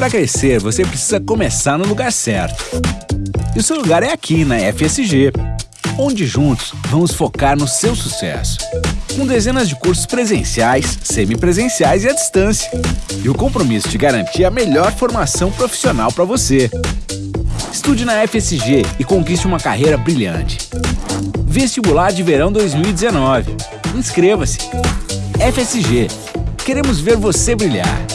Para crescer, você precisa começar no lugar certo. E o seu lugar é aqui, na FSG, onde juntos vamos focar no seu sucesso. Com dezenas de cursos presenciais, semipresenciais e à distância. E o compromisso de garantir a melhor formação profissional para você. Estude na FSG e conquiste uma carreira brilhante. Vestibular de Verão 2019. Inscreva-se. FSG. Queremos ver você brilhar.